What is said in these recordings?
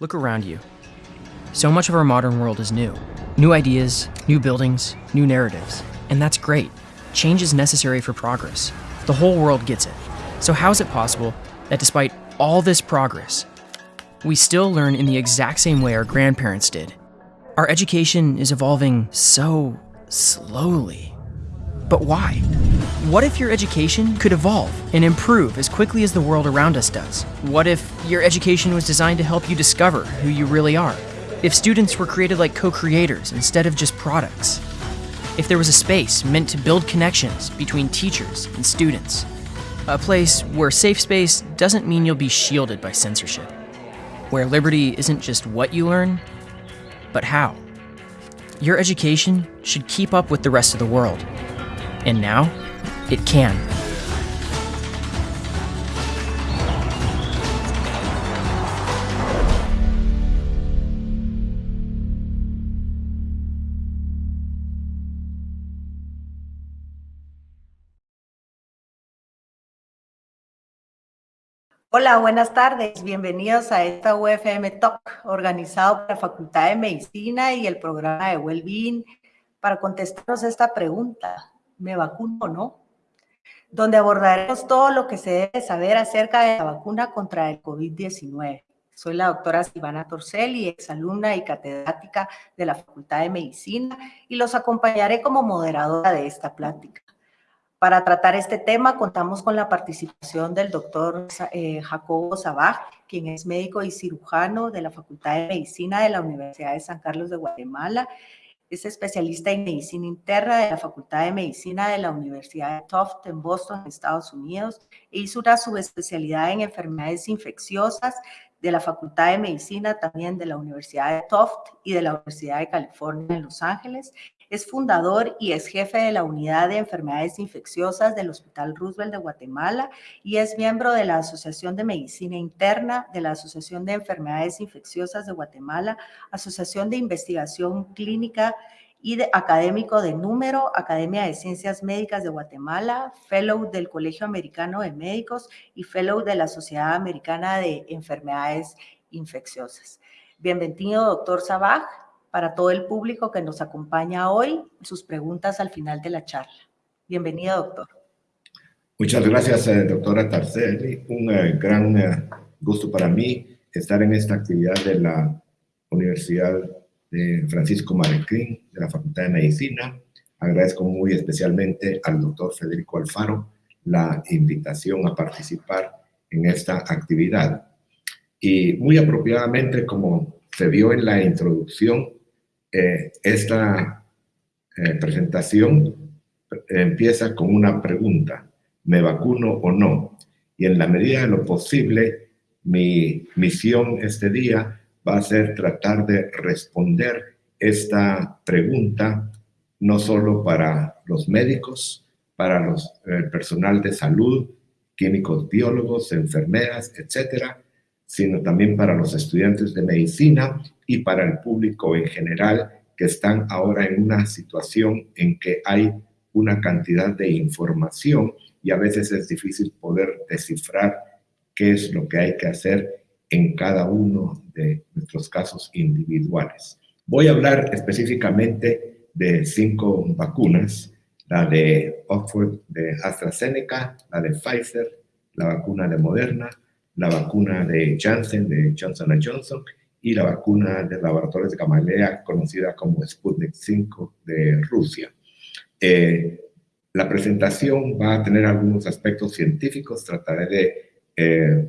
Look around you. So much of our modern world is new. New ideas, new buildings, new narratives. And that's great. Change is necessary for progress. The whole world gets it. So, how is it possible that despite all this progress, we still learn in the exact same way our grandparents did? Our education is evolving so slowly. But why? What if your education could evolve and improve as quickly as the world around us does? What if your education was designed to help you discover who you really are? If students were created like co creators instead of just products? If there was a space meant to build connections between teachers and students? A place where safe space doesn't mean you'll be shielded by censorship. Where liberty isn't just what you learn, but how. Your education should keep up with the rest of the world. And now, Hola, buenas tardes. Bienvenidos a esta UFM Talk, organizado por la Facultad de Medicina y el programa de Wellbeing, para contestarnos esta pregunta. ¿Me vacuno o no? Donde abordaremos todo lo que se debe saber acerca de la vacuna contra el COVID-19. Soy la doctora Silvana Torcelli, exalumna y catedrática de la Facultad de Medicina, y los acompañaré como moderadora de esta plática. Para tratar este tema contamos con la participación del doctor eh, Jacobo Sabaj, quien es médico y cirujano de la Facultad de Medicina de la Universidad de San Carlos de Guatemala. Es especialista en medicina interna de la Facultad de Medicina de la Universidad de Tufts en Boston, Estados Unidos. E hizo una subespecialidad en enfermedades infecciosas de la Facultad de Medicina también de la Universidad de Tufts y de la Universidad de California en Los Ángeles es fundador y es jefe de la Unidad de Enfermedades Infecciosas del Hospital Roosevelt de Guatemala y es miembro de la Asociación de Medicina Interna, de la Asociación de Enfermedades Infecciosas de Guatemala, Asociación de Investigación Clínica y de, académico de número, Academia de Ciencias Médicas de Guatemala, Fellow del Colegio Americano de Médicos y Fellow de la Sociedad Americana de Enfermedades Infecciosas. Bienvenido, doctor Sabaj para todo el público que nos acompaña hoy, sus preguntas al final de la charla. Bienvenido, doctor. Muchas gracias, eh, doctora Tarcelli. Un eh, gran eh, gusto para mí estar en esta actividad de la Universidad de Francisco Marroquín, de la Facultad de Medicina. Agradezco muy especialmente al doctor Federico Alfaro la invitación a participar en esta actividad. Y muy apropiadamente, como se vio en la introducción, eh, esta eh, presentación empieza con una pregunta, ¿me vacuno o no? Y en la medida de lo posible, mi misión este día va a ser tratar de responder esta pregunta no solo para los médicos, para los, el personal de salud, químicos, biólogos, enfermeras, etcétera, sino también para los estudiantes de medicina y para el público en general que están ahora en una situación en que hay una cantidad de información y a veces es difícil poder descifrar qué es lo que hay que hacer en cada uno de nuestros casos individuales. Voy a hablar específicamente de cinco vacunas, la de Oxford de AstraZeneca, la de Pfizer, la vacuna de Moderna, la vacuna de Janssen, de Johnson Johnson, y la vacuna de laboratorios de Gamaleya, conocida como Sputnik 5 de Rusia. Eh, la presentación va a tener algunos aspectos científicos, trataré de eh,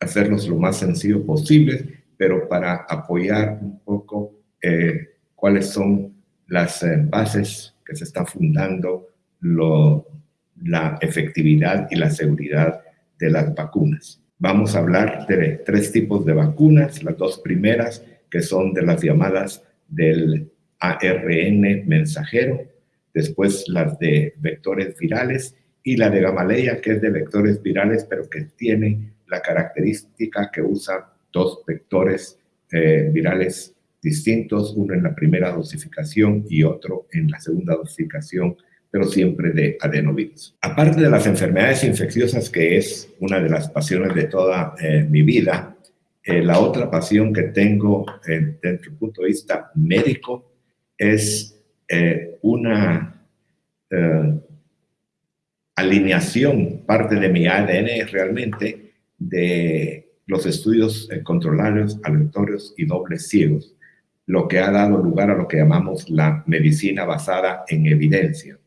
hacerlos lo más sencillo posible, pero para apoyar un poco eh, cuáles son las bases que se están fundando lo, la efectividad y la seguridad de las vacunas. Vamos a hablar de tres tipos de vacunas, las dos primeras que son de las llamadas del ARN mensajero, después las de vectores virales y la de Gamaleya que es de vectores virales pero que tiene la característica que usa dos vectores eh, virales distintos, uno en la primera dosificación y otro en la segunda dosificación pero siempre de adenovirus. Aparte de las enfermedades infecciosas, que es una de las pasiones de toda eh, mi vida, Eh, la otra pasión que tengo eh, desde el punto de vista médico es eh, una alineación, parte de mi ADN realmente, de los estudios controlados, aleatorios y dobles ciegos, lo que ha dado lugar a lo que llamamos la medicina basada en evidencia.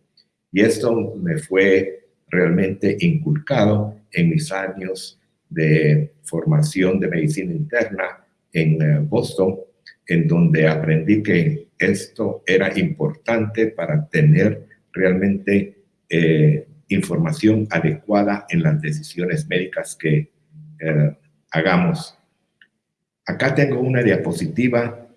Y esto me fue realmente inculcado en mis años de formación de medicina interna en eh, Boston, en donde aprendí que esto era importante para tener realmente eh, información adecuada en las decisiones médicas que eh, hagamos. Acá tengo una diapositiva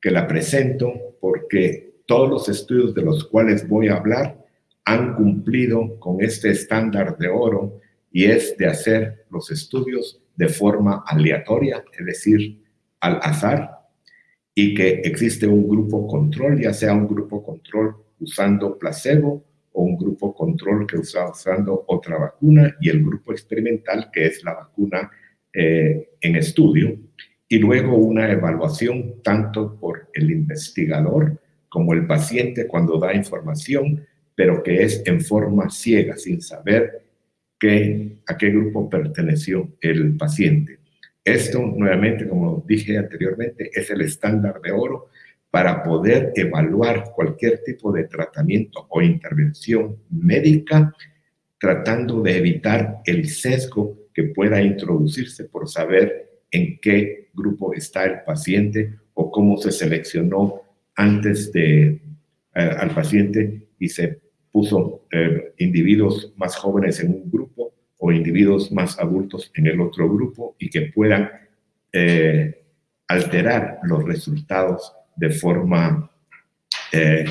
que la presento porque todos los estudios de los cuales voy a hablar han cumplido con este estándar de oro y es de hacer los estudios de forma aleatoria, es decir, al azar, y que existe un grupo control, ya sea un grupo control usando placebo o un grupo control que usa usando otra vacuna y el grupo experimental que es la vacuna eh, en estudio y luego una evaluación tanto por el investigador como el paciente cuando da información, pero que es en forma ciega, sin saber que, a qué grupo perteneció el paciente. Esto, nuevamente, como dije anteriormente, es el estándar de oro para poder evaluar cualquier tipo de tratamiento o intervención médica, tratando de evitar el sesgo que pueda introducirse por saber en qué grupo está el paciente o cómo se seleccionó antes de eh, al paciente y se puso eh, individuos más jóvenes en un grupo o individuos más adultos en el otro grupo y que puedan eh, alterar los resultados de forma eh,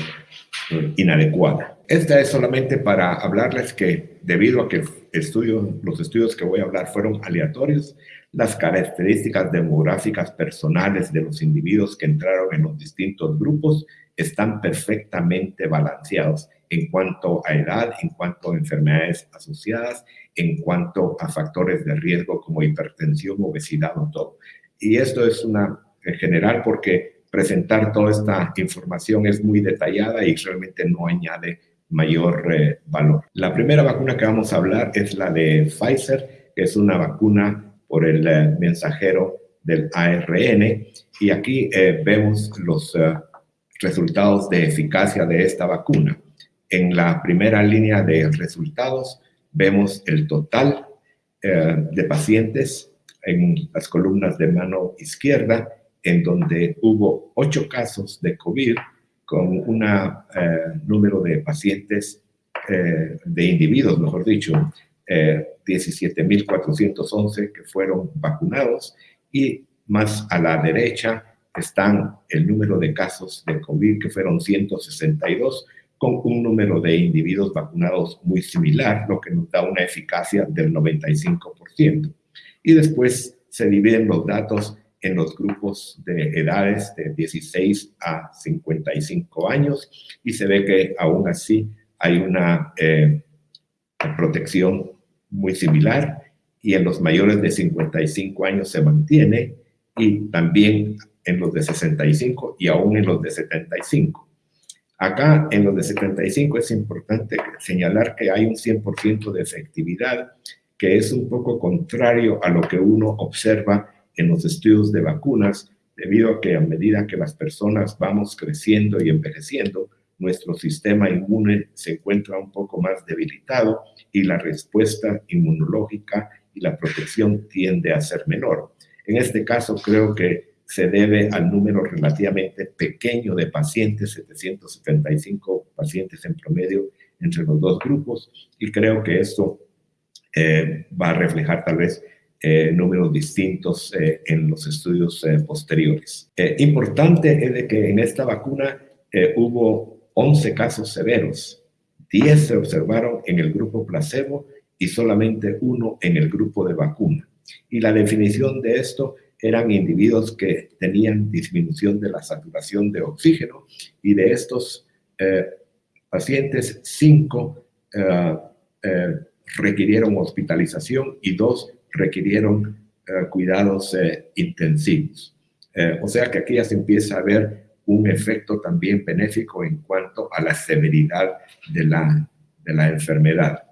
inadecuada. Esta es solamente para hablarles que debido a que estudio, los estudios que voy a hablar fueron aleatorios, las características demográficas personales de los individuos que entraron en los distintos grupos están perfectamente balanceados en cuanto a edad, en cuanto a enfermedades asociadas, en cuanto a factores de riesgo como hipertensión, obesidad o todo. Y esto es una en general porque presentar toda esta información es muy detallada y realmente no añade mayor eh, valor. La primera vacuna que vamos a hablar es la de Pfizer, que es una vacuna por el eh, mensajero del ARN. Y aquí eh, vemos los resultados de eficacia de esta vacuna. En la primera línea de resultados vemos el total eh, de pacientes en las columnas de mano izquierda, en donde hubo ocho casos de COVID con un eh, número de pacientes, eh, de individuos, mejor dicho, 17.411 que fueron vacunados y más a la derecha están el número de casos de COVID que fueron 162 con un número de individuos vacunados muy similar, lo que nos da una eficacia del 95%. Y después se dividen los datos en los grupos de edades de 16 a 55 años y se ve que aún así hay una eh, protección muy similar y en los mayores de 55 años se mantiene y también en los de 65 y aún en los de 75. Acá, en los de 75, es importante señalar que hay un 100% de efectividad, que es un poco contrario a lo que uno observa en los estudios de vacunas, debido a que a medida que las personas vamos creciendo y envejeciendo, nuestro sistema inmune se encuentra un poco más debilitado y la respuesta inmunológica y la protección tiende a ser menor. En este caso, creo que se debe al número relativamente pequeño de pacientes, 775 pacientes en promedio entre los dos grupos, y creo que esto eh, va a reflejar tal vez eh, números distintos eh, en los estudios posteriores. importante es de que en esta vacuna hubo 11 casos severos, 10 se observaron en el grupo placebo y solamente uno en el grupo de vacuna. Y la definición de esto eran individuos que tenían disminución de la saturación de oxígeno y de estos eh, pacientes, cinco eh, eh, requirieron hospitalización y dos requirieron cuidados intensivos. o sea que aquí ya se empieza a ver un efecto también benéfico en cuanto a la severidad de la, de la enfermedad.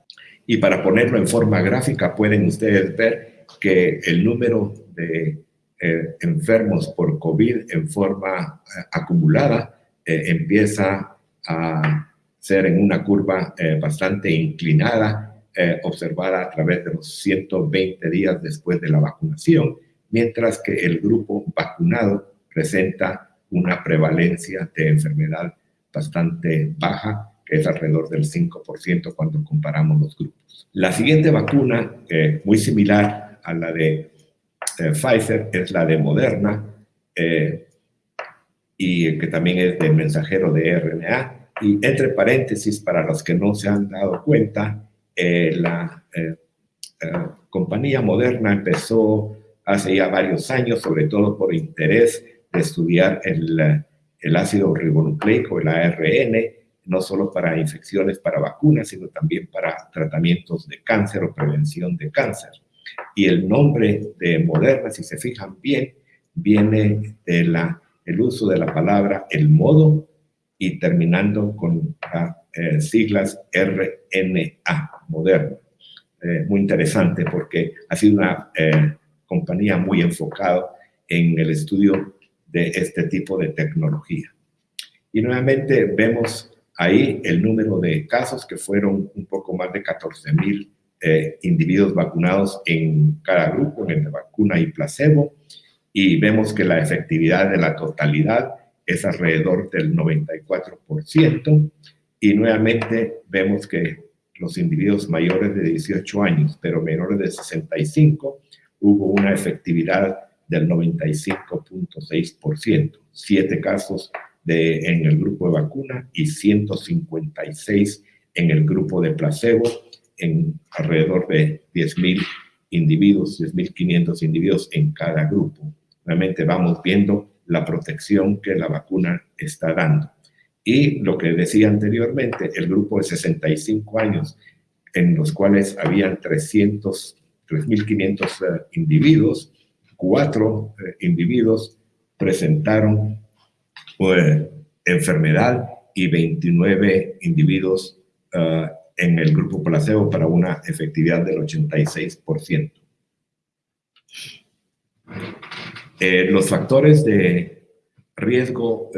Y para ponerlo en forma gráfica, pueden ustedes ver que el número de eh, enfermos por COVID en forma eh, acumulada eh, empieza a ser en una curva bastante inclinada, observada a través de los 120 días después de la vacunación, mientras que el grupo vacunado presenta una prevalencia de enfermedad bastante baja, que es alrededor del 5% cuando comparamos los grupos. La siguiente vacuna, muy similar a la de eh, Pfizer, es la de Moderna, eh, y que también es del mensajero de RNA. Y entre paréntesis, para los que no se han dado cuenta, la compañía Moderna empezó hace ya varios años, sobre todo por interés de estudiar el, el ácido ribonucleico, el ARN, no solo para infecciones para vacunas, sino también para tratamientos de cáncer o prevención de cáncer. Y el nombre de Moderna, si se fijan bien, viene de la, el uso de la palabra el modo y terminando con las eh, siglas RNA, Moderna. Eh, muy interesante porque ha sido una eh, compañía muy enfocada en el estudio de este tipo de tecnología. Y nuevamente vemos ahí el número de casos que fueron un poco más de 14 mil eh, individuos vacunados en cada grupo, en el de vacuna y placebo, y vemos que la efectividad de la totalidad es alrededor del 94%, y nuevamente vemos que los individuos mayores de 18 años, pero menores de 65, hubo una efectividad del 95.6%, siete casos de, en el grupo de vacuna y 156 en el grupo de placebo, en alrededor de 10.000 individuos, 10.500 individuos en cada grupo. Realmente vamos viendo la protección que la vacuna está dando. Y lo que decía anteriormente, el grupo de 65 años, en los cuales habían 300, 3.500 eh, individuos, cuatro eh, individuos presentaron eh, enfermedad y 29 individuos eh, en el grupo placebo para una efectividad del 86%. los factores de riesgo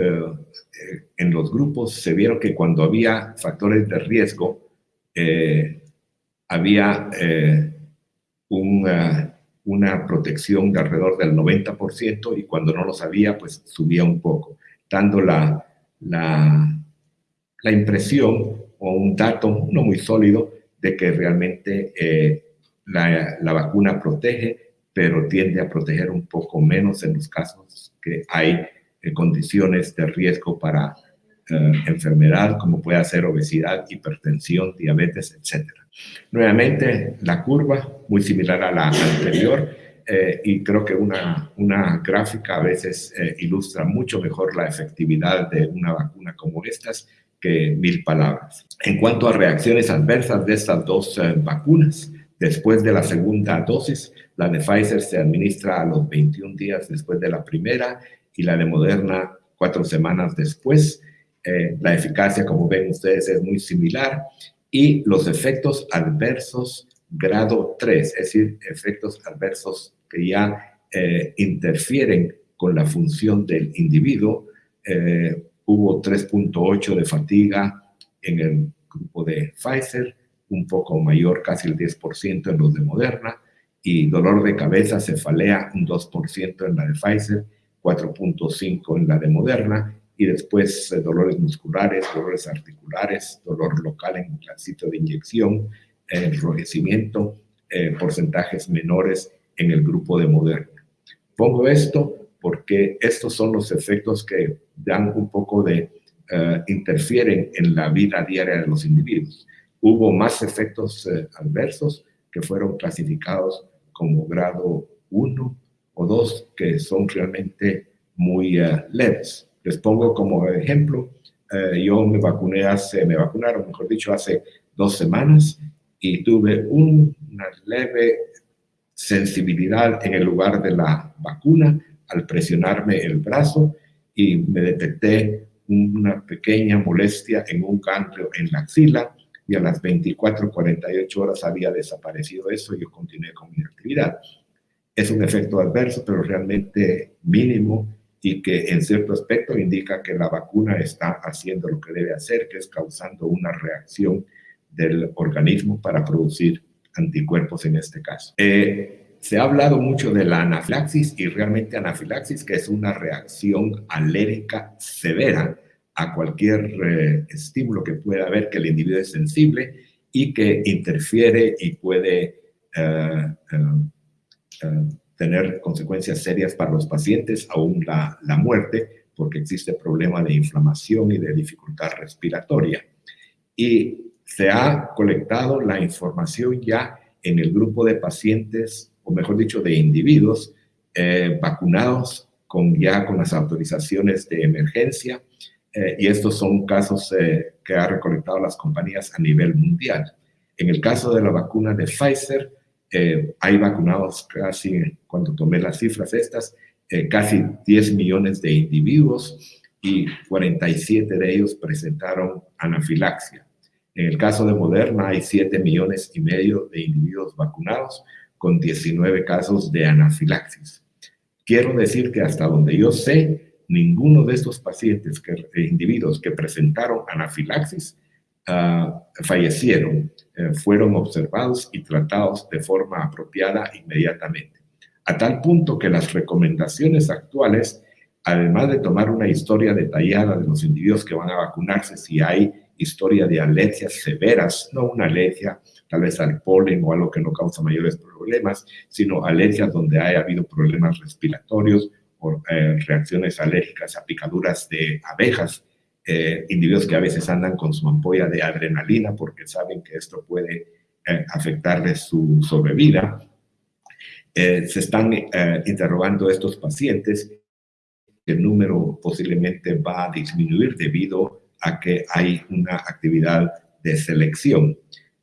en los grupos se vieron que cuando había factores de riesgo había un una protección de alrededor del 90% y cuando no lo sabía, pues subía un poco, dando la, la, la impresión o un dato no muy sólido de que realmente eh, la, la, vacuna protege, pero tiende a proteger un poco menos en los casos que hay eh, condiciones de riesgo para eh, enfermedad, como puede ser obesidad, hipertensión, diabetes, etc. Nuevamente, la curva, muy similar a la anterior, y creo que una, una gráfica a veces ilustra mucho mejor la efectividad de una vacuna como estas que mil palabras. En cuanto a reacciones adversas de estas dos vacunas, después de la segunda dosis, la de Pfizer se administra a los 21 días después de la primera y la de Moderna cuatro semanas después. Eh, la eficacia, como ven ustedes, es muy similar y los efectos adversos grado 3, es decir, efectos adversos que ya eh, interfieren con la función del individuo. Eh, hubo 3.8 de fatiga en el grupo de Pfizer, un poco mayor, casi el 10% en los de Moderna, y dolor de cabeza, cefalea, un 2% en la de Pfizer, 4.5 en la de Moderna, y después eh, dolores musculares, dolores articulares, dolor local en el sitio de inyección, enrojecimiento, eh, porcentajes menores en el grupo de Moderna. Pongo esto porque estos son los efectos que dan un poco de, uh, interfieren en la vida diaria de los individuos. Hubo más efectos adversos que fueron clasificados como grado 1 o 2, que son realmente muy leves. Les pongo como ejemplo, yo me vacuné hace, me vacunaron, mejor dicho, hace dos semanas y tuve una leve sensibilidad en el lugar de la vacuna al presionarme el brazo y me detecté una pequeña molestia en un ganglio en la axila y a las 24, 48 horas había desaparecido eso y yo continué con mi actividad. Es un efecto adverso, pero realmente mínimo y que en cierto aspecto indica que la vacuna está haciendo lo que debe hacer, que es causando una reacción del organismo para producir anticuerpos en este caso. Eh, se ha hablado mucho de la anafilaxis y realmente anafilaxis, que es una reacción alérgica severa a cualquier eh, estímulo que pueda haber que el individuo es sensible y que interfiere y puede eh, tener consecuencias serias para los pacientes, aún la muerte, porque existe problema de inflamación y de dificultad respiratoria. Y se ha colectado la información ya en el grupo de pacientes, o mejor dicho, de individuos eh, vacunados con ya con las autorizaciones de emergencia, eh, y estos son casos eh, que ha recolectado las compañías a nivel mundial. En el caso de la vacuna de Pfizer, hay vacunados casi, cuando tomé las cifras estas, casi 10 millones de individuos y 47 de ellos presentaron anafilaxia. En el caso de Moderna hay 7 millones y medio de individuos vacunados con 19 casos de anafilaxis. Quiero decir que hasta donde yo sé, ninguno de estos pacientes, que, eh, individuos que presentaron anafilaxis, uh, fallecieron, eh, fueron observados y tratados de forma apropiada inmediatamente. A tal punto que las recomendaciones actuales, además de tomar una historia detallada de los individuos que van a vacunarse, si hay historia de alergias severas, no una alergia tal vez al polen o algo que no causa mayores problemas, sino alergias donde haya habido problemas respiratorios o eh, reacciones alérgicas a picaduras de abejas, eh, individuos que a veces andan con su ampolla de adrenalina porque saben que esto puede eh, afectarles su sobrevida. se están interrogando estos pacientes, el número posiblemente va a disminuir debido a que hay una actividad de selección.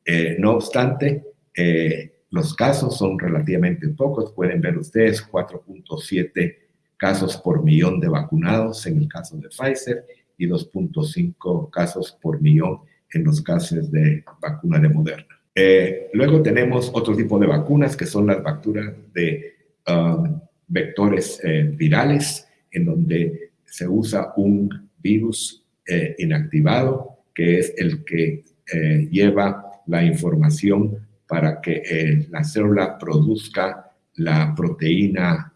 Eh, no obstante, eh, los casos son relativamente pocos. Pueden ver ustedes 4.7 casos por millón de vacunados en el caso de Pfizer y 2.5 casos por millón en los casos de vacuna de Moderna. Eh, luego tenemos otro tipo de vacunas que son las vacunas de um, vectores virales, en donde se usa un virus eh, inactivado, que es el que eh, lleva la información para que eh, la célula produzca la proteína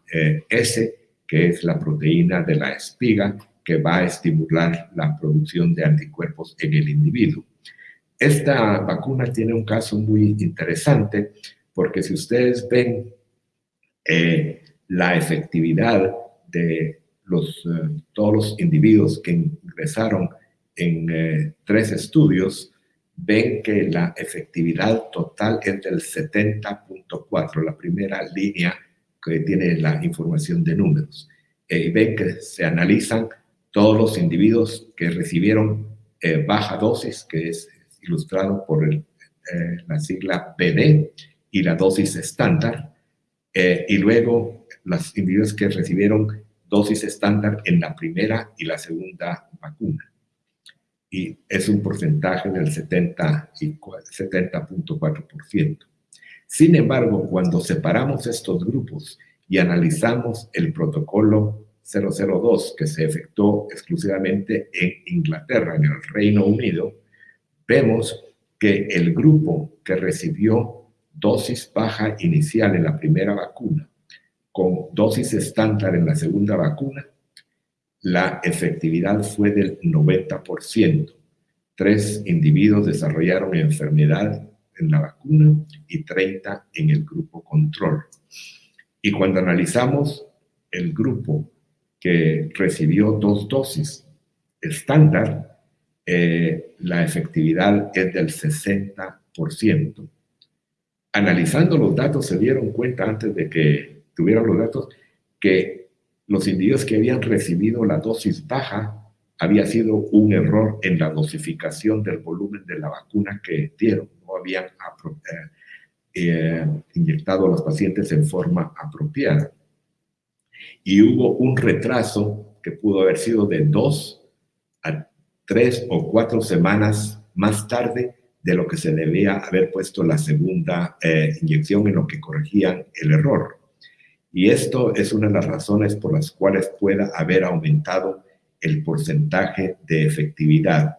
S, que es la proteína de la espiga, que va a estimular la producción de anticuerpos en el individuo. Esta vacuna tiene un caso muy interesante porque si ustedes ven la efectividad de los, eh, todos los individuos que ingresaron en eh, tres estudios ven que la efectividad total es del 70.4, la primera línea que tiene la información de números. Eh, ven que se analizan todos los individuos que recibieron baja dosis, que es ilustrado por la sigla PD, y la dosis estándar, y luego los individuos que recibieron dosis estándar en la primera y la segunda vacuna. Y es un porcentaje del 70.4%. Sin embargo, cuando separamos estos grupos y analizamos el protocolo 002 que se efectuó exclusivamente en Inglaterra, en el Reino Unido, vemos que el grupo que recibió dosis baja inicial en la primera vacuna con dosis estándar en la segunda vacuna, la efectividad fue del 90%. Tres individuos desarrollaron enfermedad en la vacuna y 30 en el grupo control. Y cuando analizamos el grupo que recibió dos dosis estándar, eh, la efectividad es del 60%. Analizando los datos se dieron cuenta antes de que tuvieron los datos que los individuos que habían recibido la dosis baja había sido un error en la dosificación del volumen de la vacuna que dieron. No habían eh, eh, inyectado a los pacientes en forma apropiada. Y hubo un retraso que pudo haber sido de dos a tres o cuatro semanas más tarde de lo que se debía haber puesto la segunda eh, inyección en lo que corregían el error. Y esto es una de las razones por las cuales pueda haber aumentado el porcentaje de efectividad.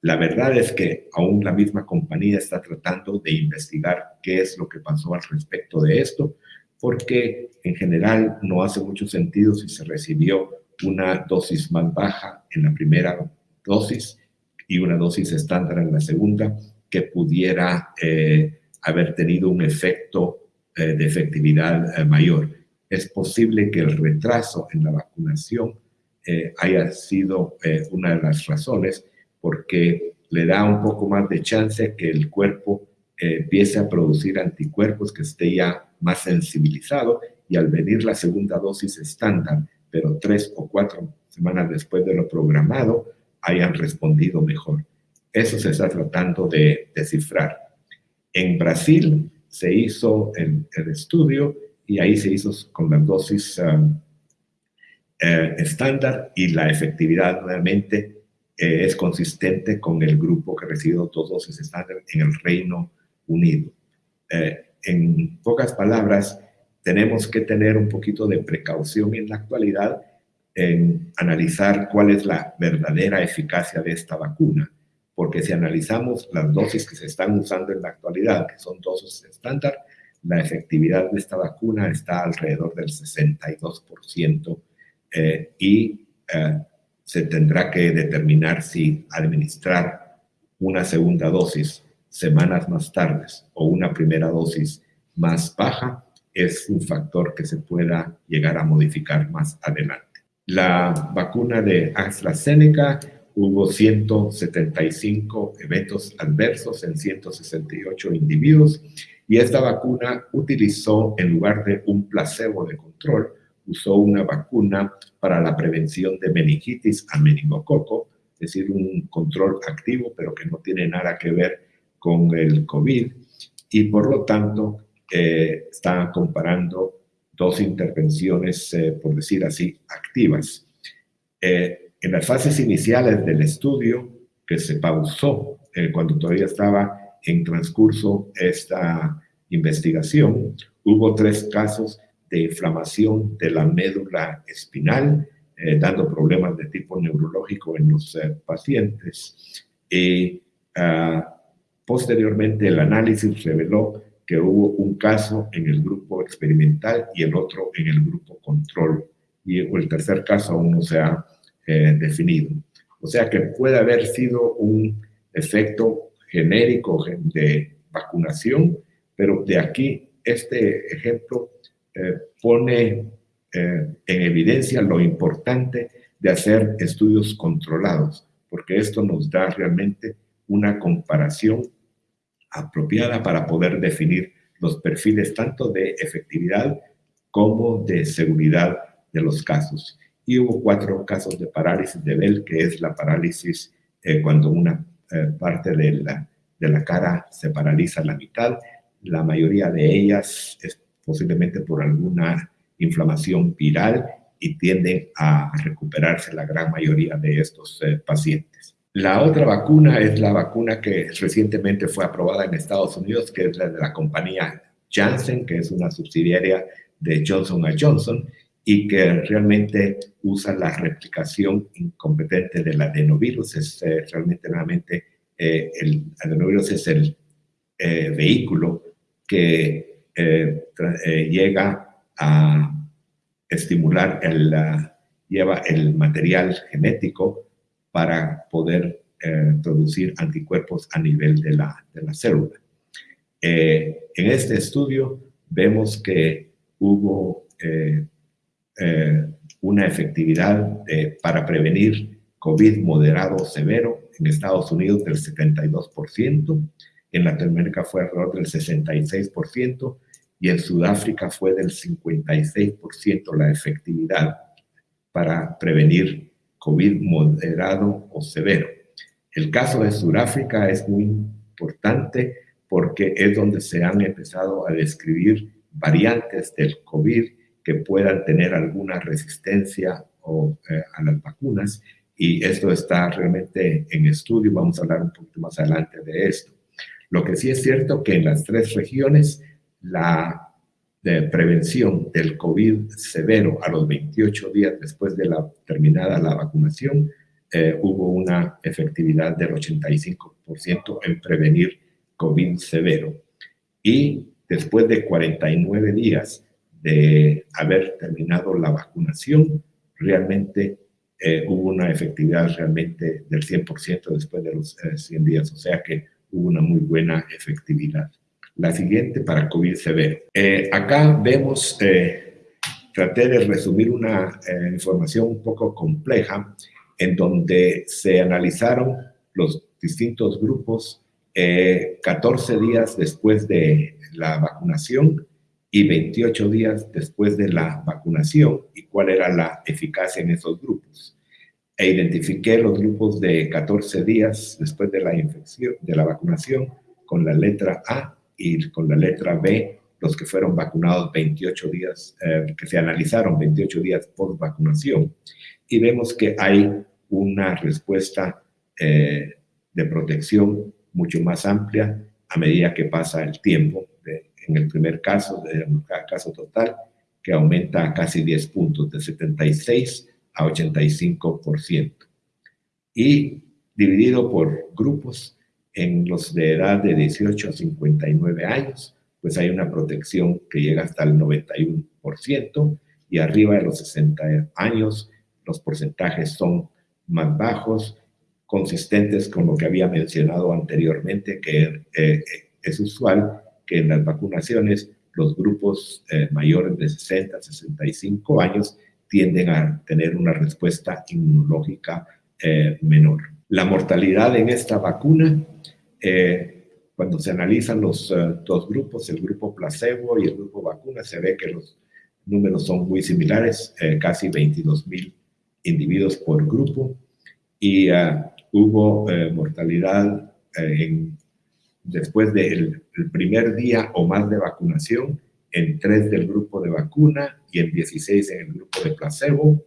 La verdad es que aún la misma compañía está tratando de investigar qué es lo que pasó al respecto de esto, porque en general no hace mucho sentido si se recibió una dosis más baja en la primera dosis y una dosis estándar en la segunda, que pudiera eh, haber tenido un efecto eh, de efectividad eh, mayor. Es posible que el retraso en la vacunación haya sido una de las razones porque le da un poco más de chance que el cuerpo empiece a producir anticuerpos que esté ya más sensibilizado y al venir la segunda dosis estándar, pero tres o cuatro semanas después de lo programado, hayan respondido mejor. Eso se está tratando de descifrar. En Brasil se hizo el, estudio y ahí se hizo con la dosis eh, estándar y la efectividad realmente eh, es consistente con el grupo que recibió dos dosis estándar en el Reino Unido. Eh, en pocas palabras, tenemos que tener un poquito de precaución en la actualidad en analizar cuál es la verdadera eficacia de esta vacuna, porque si analizamos las dosis que se están usando en la actualidad, que son dosis estándar, la efectividad de esta vacuna está alrededor del 62% eh, y eh, se tendrá que determinar si administrar una segunda dosis semanas más tarde o una primera dosis más baja es un factor que se pueda llegar a modificar más adelante. La vacuna de AstraZeneca hubo 175 eventos adversos en 168 individuos y esta vacuna utilizó, en lugar de un placebo de control, usó una vacuna para la prevención de meningitis a meningococo, es decir, un control activo, pero que no tiene nada que ver con el COVID, y por lo tanto eh, está comparando dos intervenciones, eh, por decir así, activas. Eh, en las fases iniciales del estudio, que se pausó cuando todavía estaba en transcurso esta investigación, hubo tres casos de inflamación de la médula espinal, dando problemas de tipo neurológico en los pacientes. Y ah, posteriormente el análisis reveló que hubo un caso en el grupo experimental y el otro en el grupo control. Y el tercer caso aún no se ha eh, definido. O sea que puede haber sido un efecto genérico de vacunación, pero de aquí este ejemplo eh, pone eh, en evidencia lo importante de hacer estudios controlados, porque esto nos da realmente una comparación apropiada para poder definir los perfiles tanto de efectividad como de seguridad de los casos. Y hubo cuatro casos de parálisis de Bell, que es la parálisis eh, cuando una eh, parte de la, de la cara se paraliza la mitad. La mayoría de ellas es posiblemente por alguna inflamación viral y tienden a recuperarse la gran mayoría de estos eh, pacientes. La otra vacuna es la vacuna que recientemente fue aprobada en Estados Unidos, que es la de la compañía Janssen, que es una subsidiaria de Johnson Johnson y que realmente usa la replicación incompetente del adenovirus. Es eh, realmente, nuevamente, eh, el adenovirus es el eh, vehículo que llega a estimular, el, lleva el material genético para poder producir anticuerpos a nivel de la, de la célula. En este estudio vemos que hubo eh, una efectividad para prevenir COVID moderado severo. En Estados Unidos del 72%, en Latinoamérica fue alrededor del 66% y en Sudáfrica fue del 56% la efectividad para prevenir COVID moderado o severo. El caso de Sudáfrica es muy importante porque es donde se han empezado a describir variantes del COVID que puedan tener alguna resistencia eh, a las vacunas y esto está realmente en estudio, vamos a hablar un poquito más adelante de esto. Lo que sí es cierto que en las tres regiones la de prevención del COVID severo a los 28 días después de la terminada la vacunación, eh, hubo una efectividad del 85% en prevenir COVID severo. Y después de 49 días de haber terminado la vacunación, realmente eh, hubo una efectividad realmente del 100% después de los 100 eh, días, o sea que hubo una muy buena efectividad. La siguiente para COVID severo. Eh, acá vemos, traté de resumir una información un poco compleja en donde se analizaron los distintos grupos 14 días después de la vacunación y 28 días después de la vacunación y cuál era la eficacia en esos grupos. E identifiqué los grupos de 14 días después de la infección, de la vacunación, con la letra A y con la letra B, los que fueron vacunados 28 días, eh, que se analizaron 28 días por vacunación. Y vemos que hay una respuesta eh, de protección mucho más amplia a medida que pasa el tiempo en el primer caso, caso total, que aumenta a casi 10 puntos, de 76 a 85%. Y dividido por grupos, en los de edad de 18 a 59 años, pues hay una protección que llega hasta el 91%, y arriba de los 60 años, los porcentajes son más bajos, consistentes con lo que había mencionado anteriormente, que eh, es usual que en las vacunaciones los grupos eh, mayores de 60, 65 años tienden a tener una respuesta inmunológica eh, menor. La mortalidad en esta vacuna, eh, cuando se analizan los dos grupos, el grupo placebo y el grupo vacuna, se ve que los números son muy similares, casi 22 mil individuos por grupo, y hubo mortalidad en después del primer día o más de vacunación, en 3 del grupo de vacuna y en 16 en el grupo de placebo.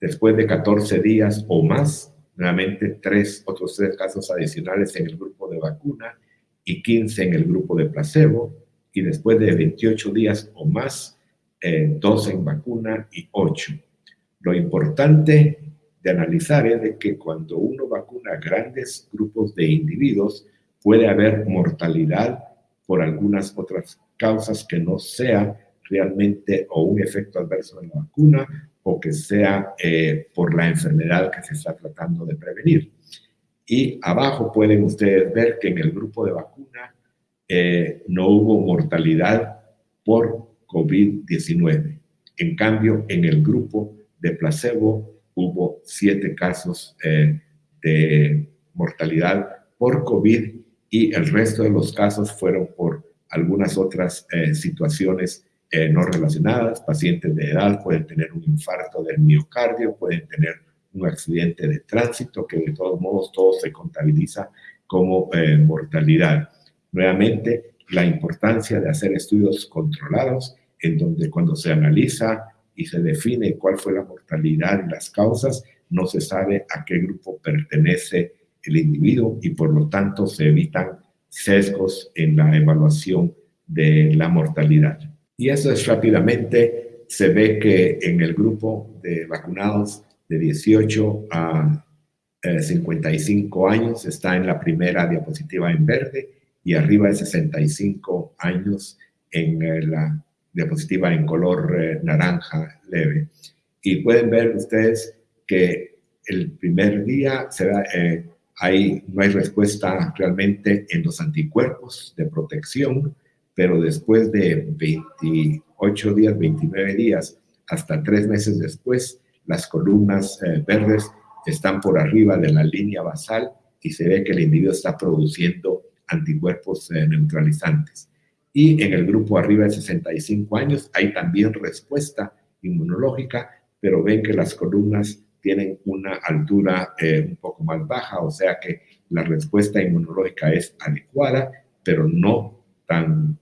Después de 14 días o más, nuevamente tres, otros tres casos adicionales en el grupo de vacuna y 15 en el grupo de placebo. Y después de 28 días o más, eh, 2 en vacuna y 8. Lo importante de analizar es que cuando uno vacuna grandes grupos de individuos, puede haber mortalidad por algunas otras causas que no sea realmente o un efecto adverso de la vacuna o que sea eh, por la enfermedad que se está tratando de prevenir. Y abajo pueden ustedes ver que en el grupo de vacuna eh, no hubo mortalidad por COVID-19. En cambio, en el grupo de placebo hubo siete casos eh, de mortalidad por COVID y el resto de los casos fueron por algunas otras eh, situaciones eh, no relacionadas. Pacientes de edad pueden tener un infarto del miocardio, pueden tener un accidente de tránsito, que de todos modos todo se contabiliza como eh, mortalidad. Nuevamente, la importancia de hacer estudios controlados en donde cuando se analiza y se define cuál fue la mortalidad y las causas, no se sabe a qué grupo pertenece el individuo y por lo tanto se evitan sesgos en la evaluación de la mortalidad. Y eso es rápidamente, se ve que en el grupo de vacunados de 18 a 55 eh, años está en la primera diapositiva en verde y arriba de 65 años en eh, la diapositiva en color eh, naranja leve. Y pueden ver ustedes que el primer día se no hay respuesta realmente en los anticuerpos de protección, pero después de 28 días, 29 días, hasta tres meses después, las columnas eh, verdes están por arriba de la línea basal y se ve que el individuo está produciendo anticuerpos eh, neutralizantes. Y en el grupo arriba de 65 años hay también respuesta inmunológica, pero ven que las columnas tienen una altura eh, un poco más baja, o sea que la respuesta inmunológica es adecuada pero no tan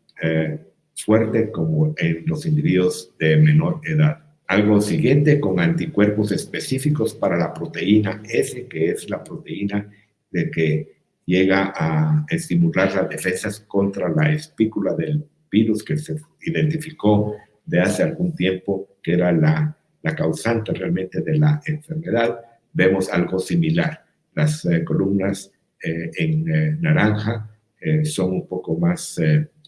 fuerte como en los individuos de menor edad. Algo siguiente con anticuerpos específicos para la proteína S, que es la proteína de que llega a estimular las defensas contra la espícula del virus que se identificó de hace algún tiempo, que era la, la causante realmente de la enfermedad. Vemos algo similar. Las eh, columnas eh, en eh, naranja son un poco más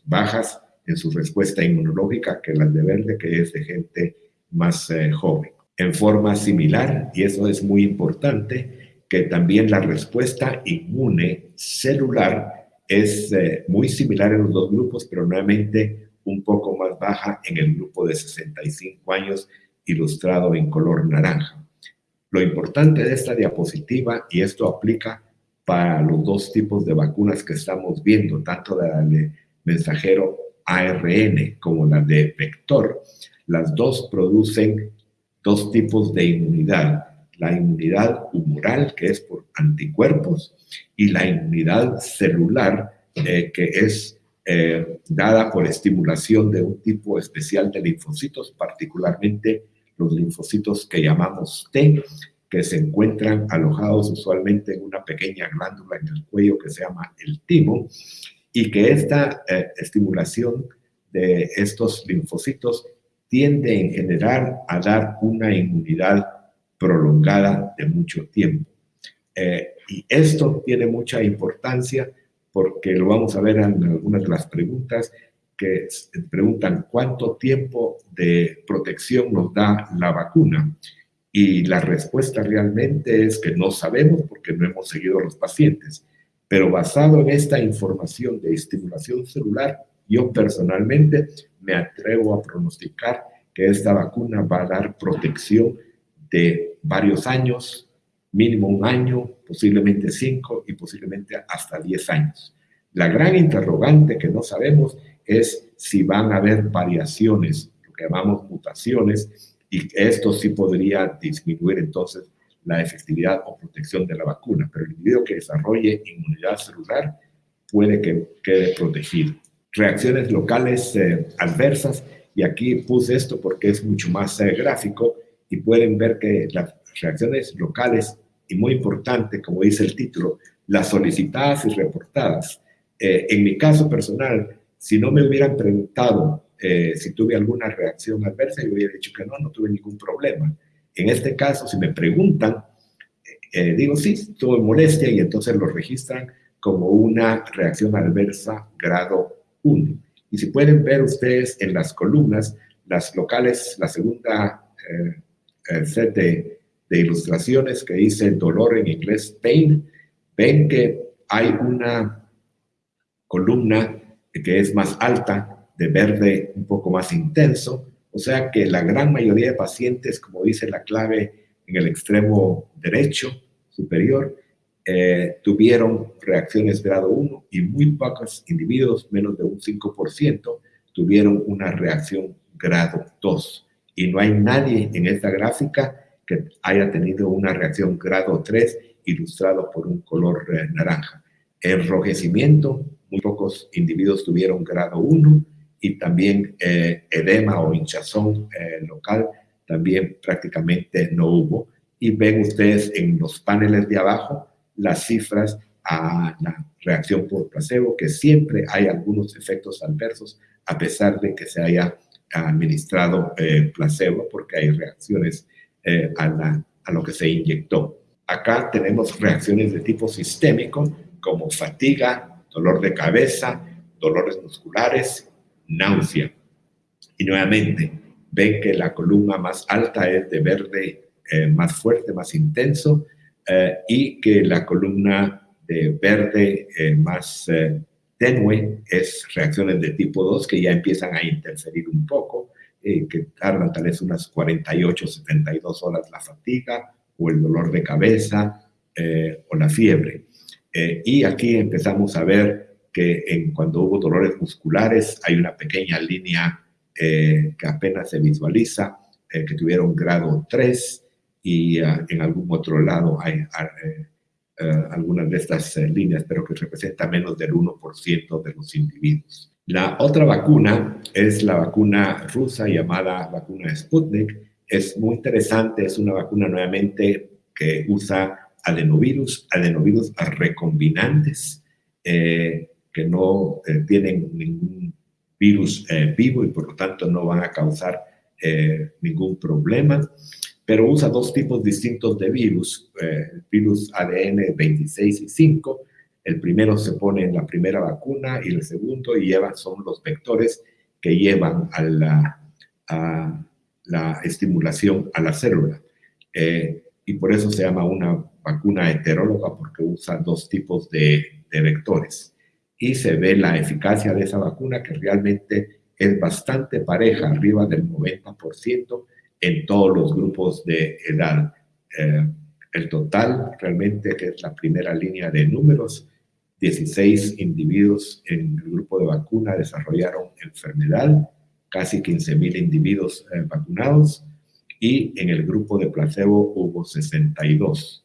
bajas en su respuesta inmunológica que las de verde, que es de gente más joven. En forma similar, y eso es muy importante, que también la respuesta inmune celular es muy similar en los dos grupos, pero nuevamente un poco más baja en el grupo de 65 años, ilustrado en color naranja. Lo importante de esta diapositiva, y esto aplica para los dos tipos de vacunas que estamos viendo, tanto la de mensajero ARN como la de vector, las dos producen dos tipos de inmunidad la inmunidad humoral, que es por anticuerpos, y la inmunidad celular, eh, que es eh, dada por estimulación de un tipo especial de linfocitos, particularmente los linfocitos que llamamos T, que se encuentran alojados usualmente en una pequeña glándula en el cuello que se llama el timo, y que esta eh, estimulación de estos linfocitos tiende en general a dar una inmunidad prolongada de mucho tiempo. Eh, y esto tiene mucha importancia porque lo vamos a ver en algunas de las preguntas que preguntan cuánto tiempo de protección nos da la vacuna. Y la respuesta realmente es que no sabemos porque no hemos seguido a los pacientes. Pero basado en esta información de estimulación celular, yo personalmente me atrevo a pronosticar que esta vacuna va a dar protección de varios años, mínimo un año, posiblemente cinco y posiblemente hasta diez años. La gran interrogante que no sabemos es si van a haber variaciones, lo que llamamos mutaciones, y esto sí podría disminuir entonces la efectividad o protección de la vacuna, pero el individuo que desarrolle inmunidad celular puede que quede protegido. Reacciones locales eh, adversas, y aquí puse esto porque es mucho más eh, gráfico, y pueden ver que las reacciones locales, y muy importante, como dice el título, las solicitadas y reportadas. Eh, en mi caso personal, si no me hubieran preguntado eh, si tuve alguna reacción adversa, yo hubiera dicho que no, no tuve ningún problema. En este caso, si me preguntan, eh, digo sí, tuve molestia y entonces lo registran como una reacción adversa grado 1. Y si pueden ver ustedes en las columnas, las locales, la segunda el set de, ilustraciones que dice dolor en inglés, pain, ven que hay una columna que es más alta, de verde un poco más intenso, o sea que la gran mayoría de pacientes, como dice la clave en el extremo derecho superior, eh, tuvieron reacciones grado 1 y muy pocos individuos, menos de un 5%, tuvieron una reacción grado 2 y no hay nadie en esta gráfica que haya tenido una reacción grado 3 ilustrado por un color eh, naranja. Enrojecimiento, muy pocos individuos tuvieron grado 1 y también eh, edema o hinchazón eh, local también prácticamente no hubo. Y ven ustedes en los paneles de abajo las cifras a la reacción por placebo, que siempre hay algunos efectos adversos a pesar de que se haya administrado eh, placebo porque hay reacciones eh, a, lo que se inyectó. Acá tenemos reacciones de tipo sistémico como fatiga, dolor de cabeza, dolores musculares, náusea. Y nuevamente, ven que la columna más alta es de verde eh, más fuerte, más intenso, y que la columna de verde más tenue es reacciones de tipo 2 que ya empiezan a interferir un poco, eh, que tardan tal vez unas 48, 72 horas la fatiga o el dolor de cabeza eh, o la fiebre. Eh, y aquí empezamos a ver que en, cuando hubo dolores musculares hay una pequeña línea que apenas se visualiza, que tuvieron grado 3 y ah, en algún otro lado hay algunas de estas líneas, pero que representa menos del 1% de los individuos. La otra vacuna es la vacuna rusa llamada vacuna Sputnik. Es muy interesante, es una vacuna nuevamente que usa adenovirus, adenovirus recombinantes, eh, que no eh, tienen ningún virus eh, vivo y por lo tanto no van a causar ningún problema, pero usa dos tipos distintos de virus, virus ADN 26 y 5, el primero se pone en la primera vacuna y el segundo lleva, son los vectores que llevan a la, estimulación a la célula. Eh, y por eso se llama una vacuna heteróloga porque usa dos tipos de, de vectores. Y se ve la eficacia de esa vacuna que realmente es bastante pareja, arriba del 90% en todos los grupos de edad. Eh, el total realmente que es la primera línea de números 16 individuos en el grupo de vacuna desarrollaron enfermedad, casi 15.000 individuos eh, vacunados y en el grupo de placebo hubo 62.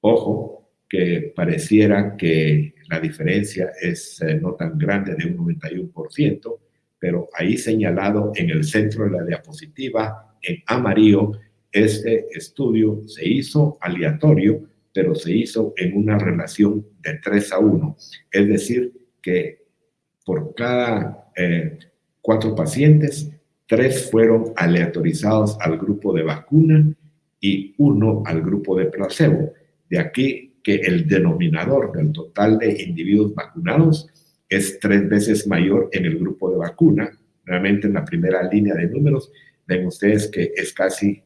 Ojo, que pareciera que la diferencia es eh, no tan grande de un 91%, pero ahí señalado en el centro de la diapositiva, en amarillo, este estudio se hizo aleatorio pero se hizo en una relación de 3 a 1. Es decir, que por cada eh, cuatro pacientes, tres fueron aleatorizados al grupo de vacuna y uno al grupo de placebo. De aquí que el denominador del total de individuos vacunados es tres veces mayor en el grupo de vacuna. Realmente en la primera línea de números ven ustedes que es casi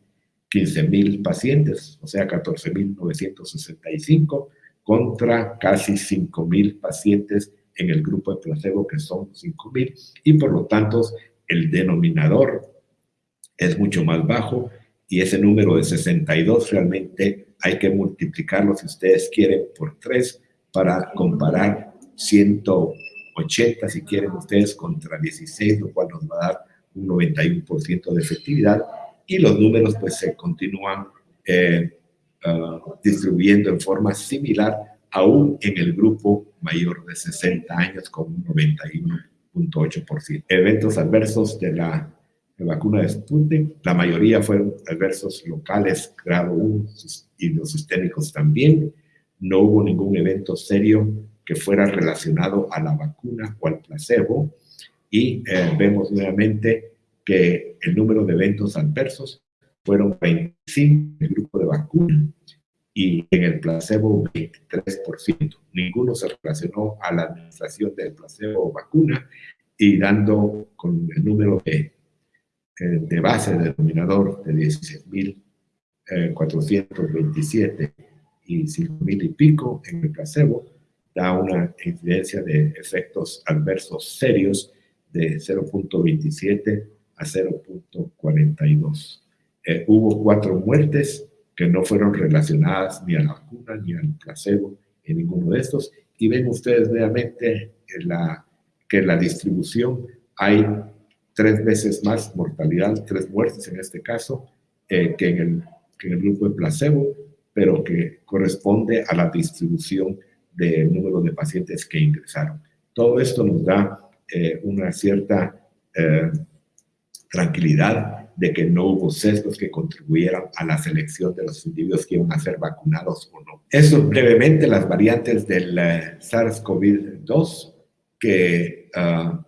15.000 pacientes, o sea, 14.965 contra casi 5.000 pacientes en el grupo de placebo, que son 5.000, y por lo tanto el denominador es mucho más bajo y ese número de 62 realmente hay que multiplicarlo, si ustedes quieren, por 3 para comparar 180, si quieren ustedes, contra 16, lo cual nos va a dar un 91% de efectividad y los números pues se continúan eh, ah, distribuyendo en forma similar aún en el grupo mayor de 60 años con un 91.8%. Eventos adversos de la, vacuna de Sputnik, la mayoría fueron adversos locales, grado 1 y los sistémicos también. No hubo ningún evento serio que fuera relacionado a la vacuna o al placebo. Y eh, vemos nuevamente que el número de eventos adversos fueron 25 en el grupo de vacuna y en el placebo 23%. Ninguno se relacionó a la administración del placebo o vacuna y dando con el número de, eh, de base denominador de 16.427 eh, y 5.000 y pico en el placebo, da una incidencia de efectos adversos serios de 0.27 a 0.42. Eh, hubo cuatro muertes que no fueron relacionadas ni a la vacuna ni al placebo en ninguno de estos. Y ven ustedes nuevamente en la, que en la distribución hay tres veces más mortalidad, tres muertes en este caso, eh, que, en el, que en el grupo de placebo, pero que corresponde a la distribución del número de pacientes que ingresaron. Todo esto nos da eh, una cierta tranquilidad de que no hubo sesgos que contribuyeran a la selección de los individuos que iban a ser vacunados o no. Eso brevemente las variantes del eh, SARS-CoV-2, que ah,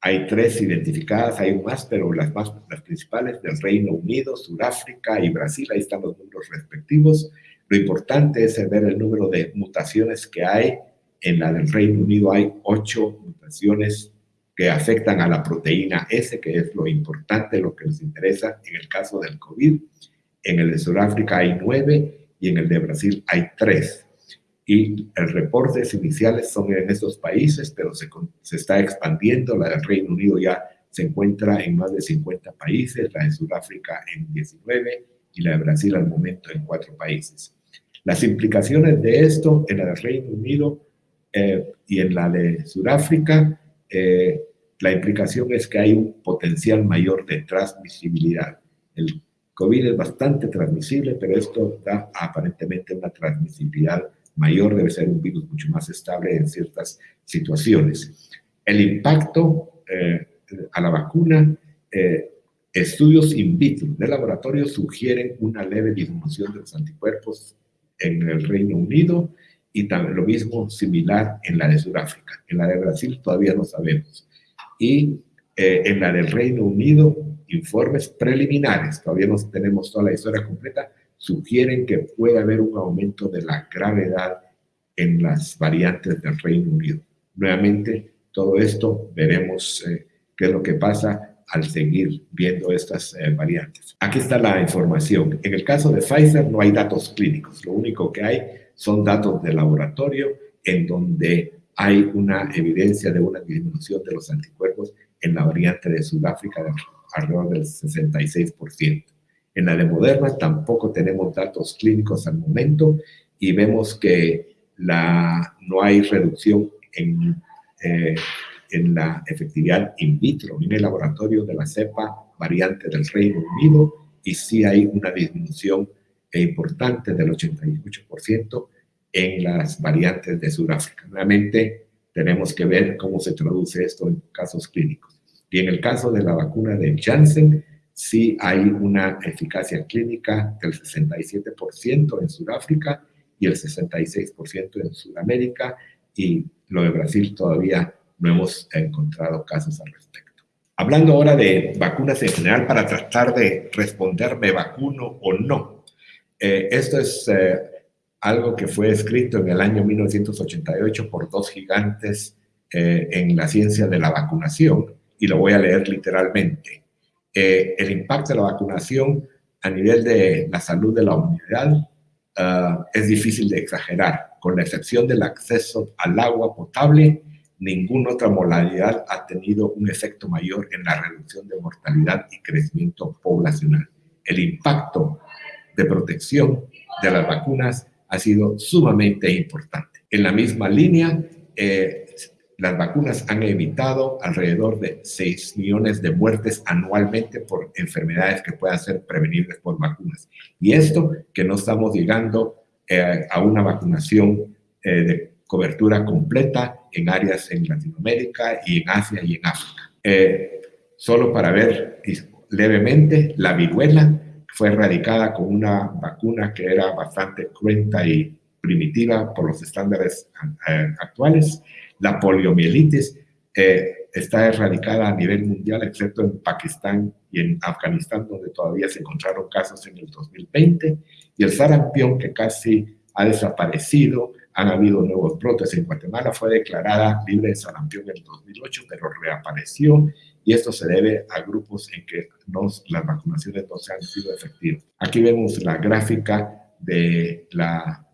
hay tres identificadas, hay más, pero las, más, las principales del Reino Unido, Sudáfrica y Brasil, ahí están los números respectivos. Lo importante es ver el número de mutaciones que hay. En la del Reino Unido hay ocho mutaciones que afectan a la proteína S, que es lo importante, lo que nos interesa en el caso del COVID. En el de Sudáfrica hay nueve y en el de Brasil hay tres. Y el reportes iniciales son en estos países, pero se, se está expandiendo. La del Reino Unido ya se encuentra en más de 50 países, la de Sudáfrica en 19 y la de Brasil al momento en cuatro países. Las implicaciones de esto en la del Reino Unido eh, y en la de Sudáfrica eh, la implicación es que hay un potencial mayor de transmisibilidad. El COVID es bastante transmisible, pero esto da aparentemente una transmisibilidad mayor, debe ser un virus mucho más estable en ciertas situaciones. El impacto eh, a la vacuna, eh, estudios in vitro de laboratorio sugieren una leve disminución de los anticuerpos en el Reino Unido y también lo mismo similar en la de Sudáfrica. En la de Brasil todavía no sabemos. Y eh, en la del Reino Unido, informes preliminares, todavía no tenemos toda la historia completa, sugieren que puede haber un aumento de la gravedad en las variantes del Reino Unido. Nuevamente, todo esto veremos eh, qué es lo que pasa al seguir viendo estas eh, variantes. Aquí está la información. En el caso de Pfizer no hay datos clínicos, lo único que hay son datos de laboratorio en donde hay una evidencia de una disminución de los anticuerpos en la variante de Sudáfrica de alrededor del 66%. En la de Moderna tampoco tenemos datos clínicos al momento y vemos que la, no hay reducción en, eh, en la efectividad in vitro en el laboratorio de la cepa variante del Reino Unido y sí hay una disminución importante del 88% en las variantes de Sudáfrica. Nuevamente, tenemos que ver cómo se traduce esto en casos clínicos. Y en el caso de la vacuna de Janssen, sí hay una eficacia clínica del 67% en Sudáfrica y el 66% en Sudamérica, y lo de Brasil todavía no hemos encontrado casos al respecto. Hablando ahora de vacunas en general, para tratar de responder, ¿me vacuno o no? Eh, esto es eh, algo que fue escrito en el año 1988 por dos gigantes eh, en la ciencia de la vacunación, y lo voy a leer literalmente. el impacto de la vacunación a nivel de la salud de la humanidad ah, es difícil de exagerar, con la excepción del acceso al agua potable ninguna otra modalidad ha tenido un efecto mayor en la reducción de mortalidad y crecimiento poblacional. El impacto de protección de las vacunas ha sido sumamente importante. En la misma línea, eh, las vacunas han evitado alrededor de 6 millones de muertes anualmente por enfermedades que puedan ser prevenibles por vacunas. Y esto que no estamos llegando eh, a una vacunación eh, de cobertura completa en áreas en Latinoamérica y en Asia y en África. Solo para ver levemente, la viruela fue erradicada con una vacuna que era bastante cruenta y primitiva por los estándares eh, actuales. La poliomielitis eh, está erradicada a nivel mundial, excepto en Pakistán y en Afganistán, donde todavía se encontraron casos en el 2020. Y el sarampión, que casi ha desaparecido, han habido nuevos brotes. En Guatemala fue declarada libre de sarampión en el 2008, pero reapareció y esto se debe a grupos en que las vacunaciones no se han sido efectivas. Aquí vemos la gráfica de la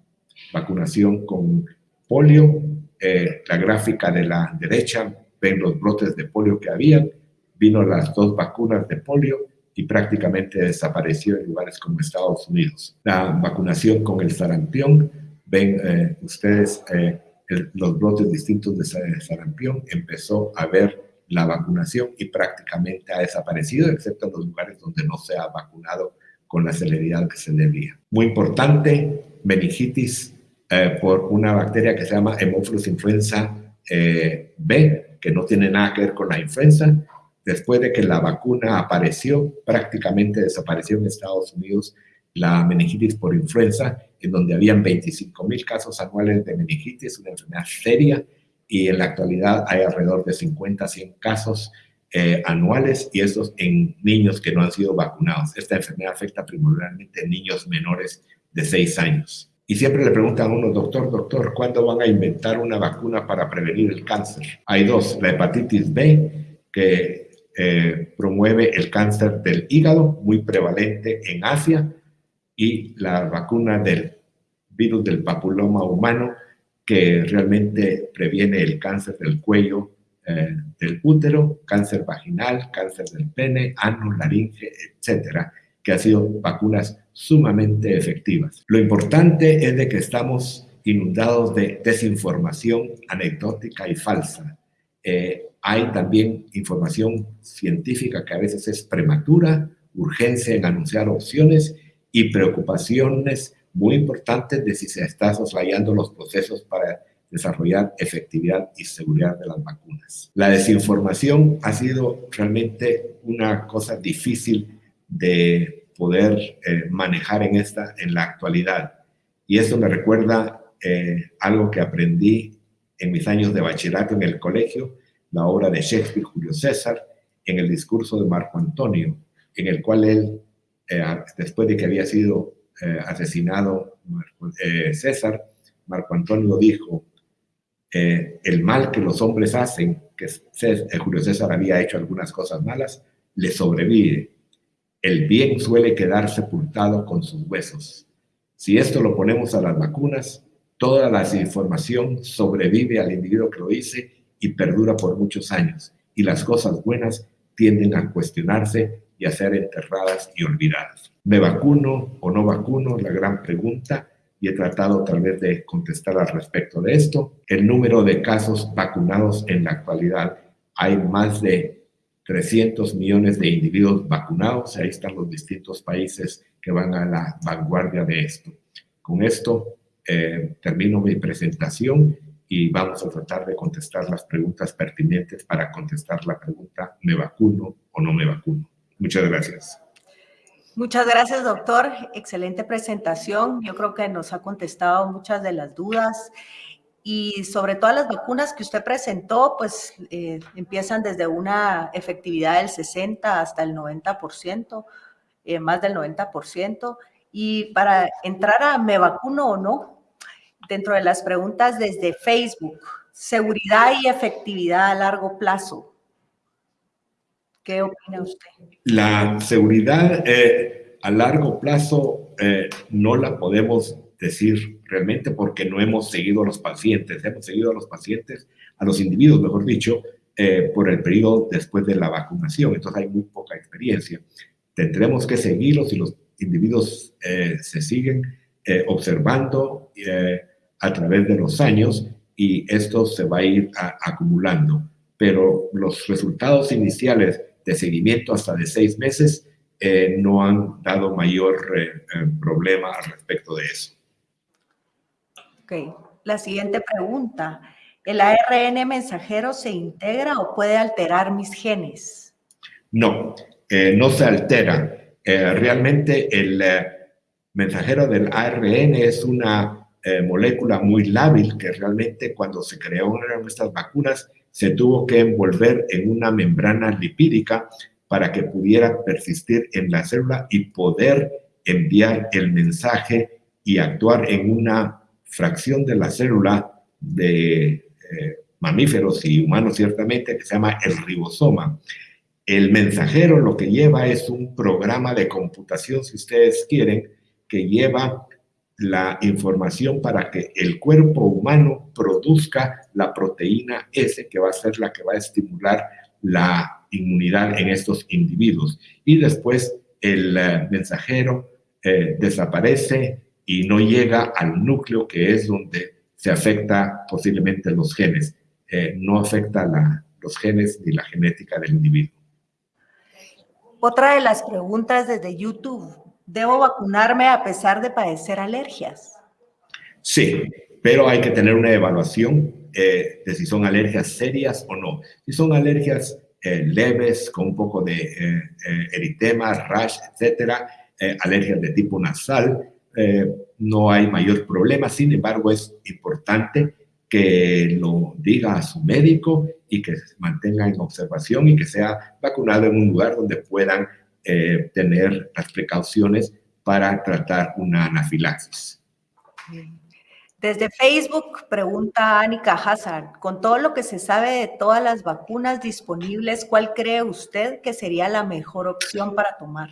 vacunación con polio. Eh, la gráfica de la derecha ven los brotes de polio que habían. Vino las dos vacunas de polio y prácticamente desapareció en lugares como Estados Unidos. La vacunación con el sarampión ven eh, ustedes eh, los brotes distintos de sarampión, empezó a ver la vacunación y prácticamente ha desaparecido, excepto en los lugares donde no se ha vacunado con la celeridad que se debía. Muy importante, meningitis eh, por una bacteria que se llama Haemophilus influenza B, que no tiene nada que ver con la influenza. Después de que la vacuna apareció, prácticamente desapareció en Estados Unidos la meningitis por influenza, en donde habían 25 mil casos anuales de meningitis, una enfermedad seria, y en la actualidad hay alrededor de 50 a 100 casos eh, anuales, y estos en niños que no han sido vacunados. Esta enfermedad afecta primordialmente a niños menores de 6 años. Y siempre le preguntan a uno, doctor, doctor, ¿cuándo van a inventar una vacuna para prevenir el cáncer? Hay dos, la hepatitis B, que eh, promueve el cáncer del hígado, muy prevalente en Asia, y la vacuna del virus del papiloma humano que realmente previene el cáncer del cuello, eh, del útero, cáncer vaginal, cáncer del pene, ano, laringe, etcétera, que han sido vacunas sumamente efectivas. Lo importante es de que estamos inundados de desinformación anecdótica y falsa. Eh, hay también información científica que a veces es prematura, urgencia en anunciar opciones y preocupaciones muy importantes de si se están soslayando los procesos para desarrollar efectividad y seguridad de las vacunas. La desinformación ha sido realmente una cosa difícil de poder eh, manejar en, esta, en la actualidad. Y eso me recuerda eh, algo que aprendí en mis años de bachillerato en el colegio, la obra de Shakespeare, Julio César, en el discurso de Marco Antonio, en el cual él, eh, después de que había sido asesinado César, Marco Antonio dijo, eh, el mal que los hombres hacen, que Julio César había hecho algunas cosas malas, le sobrevive. El bien suele quedar sepultado con sus huesos. Si esto lo ponemos a las vacunas, toda la información sobrevive al individuo que lo dice y perdura por muchos años. Y las cosas buenas tienden a cuestionarse y a ser enterradas y olvidadas. ¿Me vacuno o no vacuno? La gran pregunta y he tratado tal vez de contestar al respecto de esto. El número de casos vacunados en la actualidad, hay más de 300 millones de individuos vacunados, ahí están los distintos países que van a la vanguardia de esto. Con esto eh, termino mi presentación y vamos a tratar de contestar las preguntas pertinentes para contestar la pregunta ¿me vacuno o no me vacuno? Muchas gracias. Muchas gracias, doctor. Excelente presentación. Yo creo que nos ha contestado muchas de las dudas y sobre todas las vacunas que usted presentó, pues eh, empiezan desde una efectividad del 60 hasta el 90%, eh, más del 90%. Y para entrar a me vacuno o no, dentro de las preguntas desde Facebook, seguridad y efectividad a largo plazo. ¿Qué opina usted? La seguridad eh, a largo plazo eh, no la podemos decir realmente porque no hemos seguido a los pacientes, hemos seguido a los pacientes, a los individuos, mejor dicho, eh, por el periodo después de la vacunación, entonces hay muy poca experiencia. Tendremos que seguirlos y los individuos se siguen observando a través de los años y esto se va a ir acumulando. Pero los resultados iniciales de seguimiento hasta de seis meses, eh, no han dado mayor eh, eh, problema al respecto de eso. Ok, la siguiente pregunta. ¿El ARN mensajero se integra o puede alterar mis genes? No, no se altera. realmente el mensajero del ARN es una molécula muy lábil que realmente cuando se crearon estas vacunas se tuvo que envolver en una membrana lipídica para que pudiera persistir en la célula y poder enviar el mensaje y actuar en una fracción de la célula de eh, mamíferos y humanos ciertamente que se llama el ribosoma. El mensajero lo que lleva es un programa de computación, si ustedes quieren, que lleva la información para que el cuerpo humano produzca la proteína S, que va a ser la que va a estimular la inmunidad en estos individuos. Y después el eh, mensajero eh, desaparece y no llega al núcleo, que es donde se afecta posiblemente los genes. Eh, no afecta los genes ni la genética del individuo. Otra de las preguntas desde YouTube. ¿Debo vacunarme a pesar de padecer alergias? Sí, pero hay que tener una evaluación eh, de si son alergias serias o no. Si son alergias eh, leves, con un poco de eh, eritema, rash, etcétera, alergias de tipo nasal, no hay mayor problema. Sin embargo, es importante que lo diga a su médico y que se mantenga en observación y que sea vacunado en un lugar donde puedan eh, tener las precauciones para tratar una anafilaxis. Desde Facebook pregunta Anika Hazard, con todo lo que se sabe de todas las vacunas disponibles, ¿cuál cree usted que sería la mejor opción para tomar?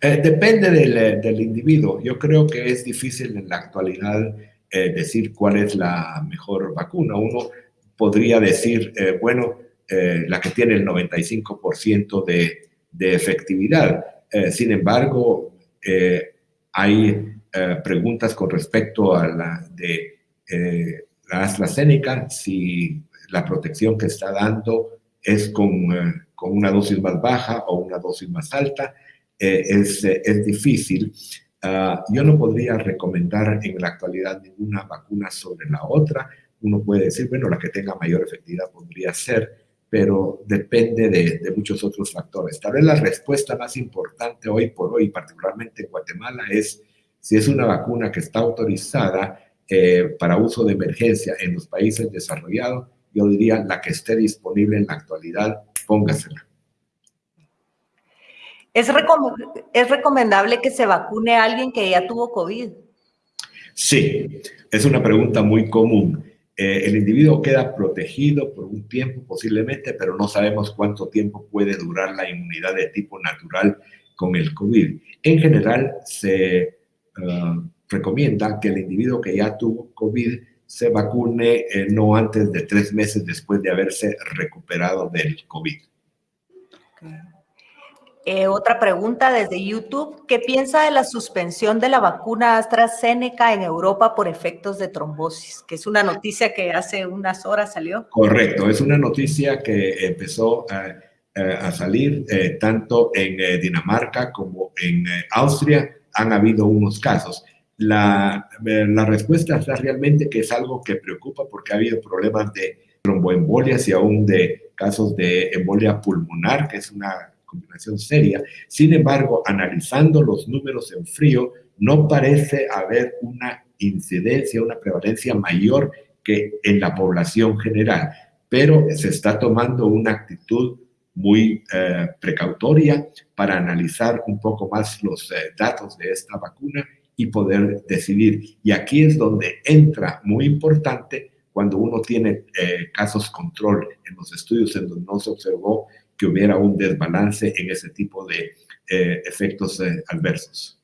Eh, depende del, del, individuo. Yo creo que es difícil en la actualidad eh, decir cuál es la mejor vacuna. Uno podría decir, bueno, la que tiene el 95% de, de efectividad. Eh, sin embargo, eh, hay eh, preguntas con respecto a la de la AstraZeneca, si la protección que está dando es con, con una dosis más baja o una dosis más alta. Es, es, difícil. Ah, yo no podría recomendar en la actualidad ninguna vacuna sobre la otra. Uno puede decir, bueno, la que tenga mayor efectividad podría ser, pero depende de, de, muchos otros factores. Tal vez la respuesta más importante hoy por hoy, particularmente en Guatemala, es si es una vacuna que está autorizada eh, para uso de emergencia en los países desarrollados, yo diría la que esté disponible en la actualidad, póngasela. ¿Es, ¿Es recomendable que se vacune a alguien que ya tuvo COVID? Sí, es una pregunta muy común. Eh, el individuo queda protegido por un tiempo posiblemente, pero no sabemos cuánto tiempo puede durar la inmunidad de tipo natural con el COVID. En general, se uh, recomienda que el individuo que ya tuvo COVID se vacune eh, no antes de tres meses después de haberse recuperado del COVID. Eh, otra pregunta desde YouTube. ¿Qué piensa de la suspensión de la vacuna AstraZeneca en Europa por efectos de trombosis? Que es una noticia que hace unas horas salió. Correcto, es una noticia que empezó a, a salir eh, tanto en Dinamarca como en Austria. Han habido unos casos. La, la respuesta está realmente que es algo que preocupa porque ha habido problemas de tromboembolias y aún de casos de embolia pulmonar, que es una combinación seria. Sin embargo, analizando los números en frío, no parece haber una incidencia, una prevalencia mayor que en la población general, pero se está tomando una actitud muy eh, precautoria para analizar un poco más los eh, datos de esta vacuna y poder decidir. Y aquí es donde entra muy importante cuando uno tiene eh, casos control en los estudios en donde no se observó que hubiera un desbalance en ese tipo de eh, efectos eh, adversos.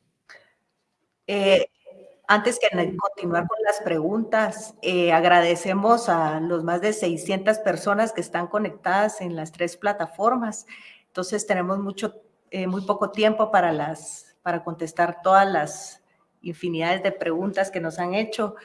antes que continuar con las preguntas, agradecemos a los más de 600 personas que están conectadas en las tres plataformas. Entonces tenemos mucho, muy poco tiempo para, las, para contestar todas las infinidades de preguntas que nos han hecho.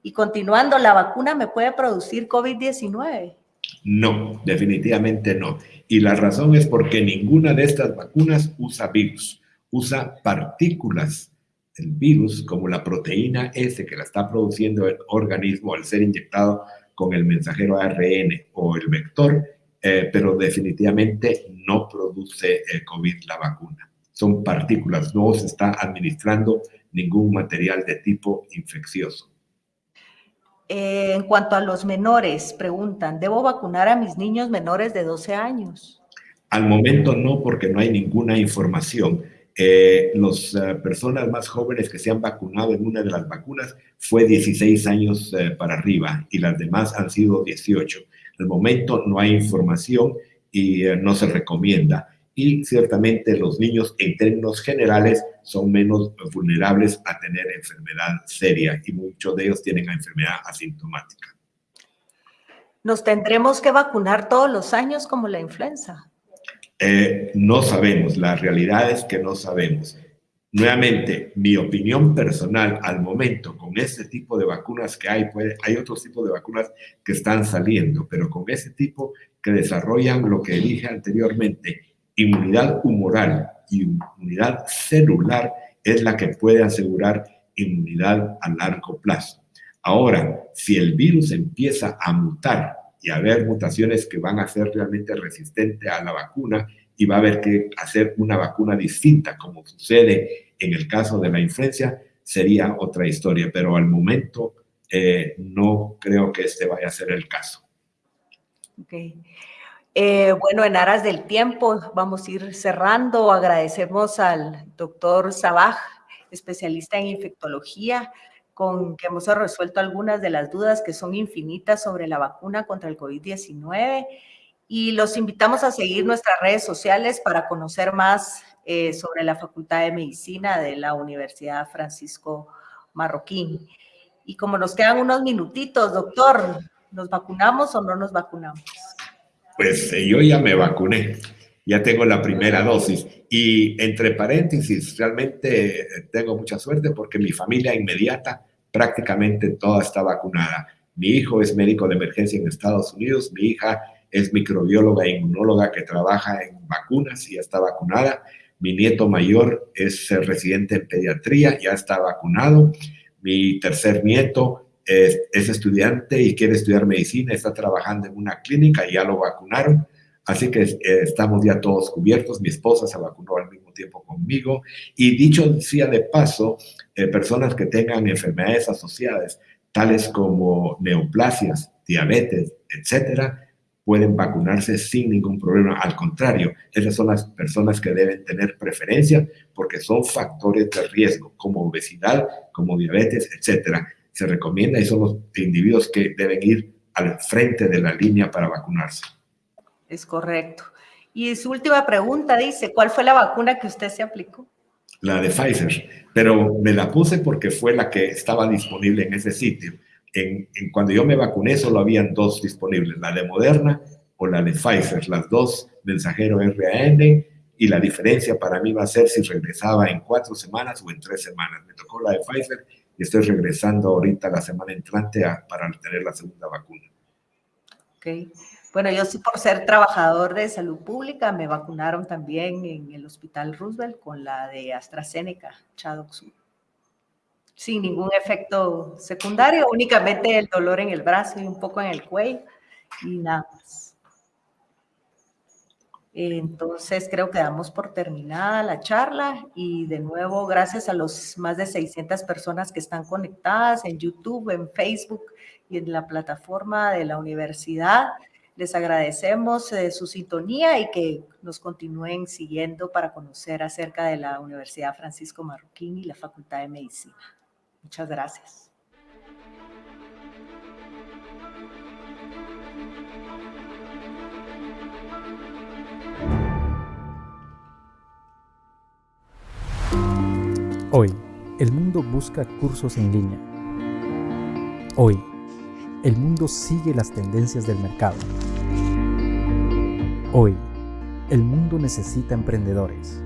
Y continuando, ¿la vacuna me puede producir COVID-19? No, definitivamente no. Y la razón es porque ninguna de estas vacunas usa virus, usa partículas del virus como la proteína S que la está produciendo el organismo al ser inyectado con el mensajero ARN o el vector, eh, pero definitivamente no produce eh, COVID la vacuna. Son partículas, no se está administrando ningún material de tipo infeccioso. Eh, en cuanto a los menores, preguntan, ¿debo vacunar a mis niños menores de 12 años? Al momento no, porque no hay ninguna información. Eh, las eh, personas más jóvenes que se han vacunado en una de las vacunas fue 16 años para arriba y las demás han sido 18. Al momento no hay información y no se recomienda y ciertamente los niños en términos generales son menos vulnerables a tener enfermedad seria y muchos de ellos tienen enfermedad asintomática. ¿Nos tendremos que vacunar todos los años como la influenza? Eh, no sabemos, la realidad es que no sabemos. Nuevamente, mi opinión personal al momento con este tipo de vacunas que hay, puede, hay otros tipos de vacunas que están saliendo, pero con ese tipo que desarrollan lo que dije anteriormente, Inmunidad humoral y inmunidad celular es la que puede asegurar inmunidad a largo plazo. Ahora, si el virus empieza a mutar y a haber mutaciones que van a ser realmente resistentes a la vacuna y va a haber que hacer una vacuna distinta, como sucede en el caso de la influencia, sería otra historia, pero al momento eh, no creo que este vaya a ser el caso. Okay. Eh, bueno, en aras del tiempo, vamos a ir cerrando. Agradecemos al doctor Sabaj, especialista en infectología, con que hemos resuelto algunas de las dudas que son infinitas sobre la vacuna contra el COVID-19. Y los invitamos a seguir nuestras redes sociales para conocer más eh, sobre la Facultad de Medicina de la Universidad Francisco Marroquín. Y como nos quedan unos minutitos, doctor, ¿nos vacunamos o no nos vacunamos? Pues eh, yo ya me vacuné, ya tengo la primera dosis y entre paréntesis, realmente eh, tengo mucha suerte porque mi familia inmediata prácticamente toda está vacunada. Mi hijo es médico de emergencia en Estados Unidos, mi hija es microbióloga e inmunóloga que trabaja en vacunas y está vacunada. Mi nieto mayor es residente en pediatría, ya está vacunado. Mi tercer nieto es, estudiante y quiere estudiar medicina, está trabajando en una clínica y ya lo vacunaron. Así que eh, estamos ya todos cubiertos. Mi esposa se vacunó al mismo tiempo conmigo. Y dicho sea de paso, eh, personas que tengan enfermedades asociadas, tales como neoplasias, diabetes, etcétera, pueden vacunarse sin ningún problema. Al contrario, esas son las personas que deben tener preferencia porque son factores de riesgo, como obesidad, como diabetes, etcétera se recomienda y son los individuos que deben ir al frente de la línea para vacunarse. Es correcto. Y su última pregunta dice, ¿cuál fue la vacuna que usted se aplicó? La de Pfizer, pero me la puse porque fue la que estaba disponible en ese sitio. En, cuando yo me vacuné solo habían dos disponibles, la de Moderna o la de Pfizer, las dos mensajero RAN y la diferencia para mí va a ser si regresaba en cuatro semanas o en tres semanas. Me tocó la de Pfizer y estoy regresando ahorita la semana entrante para tener la segunda vacuna. Ok. Bueno, yo sí por ser trabajador de salud pública me vacunaron también en el Hospital Roosevelt con la de AstraZeneca, Chadoxur. Sin ningún efecto secundario, únicamente el dolor en el brazo y un poco en el cuello y nada más. Entonces creo que damos por terminada la charla y de nuevo gracias a los más de 600 personas que están conectadas en YouTube, en Facebook y en la plataforma de la universidad. Les agradecemos eh, su sintonía y que nos continúen siguiendo para conocer acerca de la Universidad Francisco Marroquín y la Facultad de Medicina. Muchas gracias. Hoy, el mundo busca cursos en línea. Hoy, el mundo sigue las tendencias del mercado. Hoy, el mundo necesita emprendedores.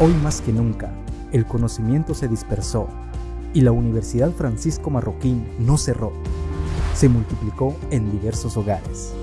Hoy más que nunca, el conocimiento se dispersó y la Universidad Francisco Marroquín no cerró, se multiplicó en diversos hogares.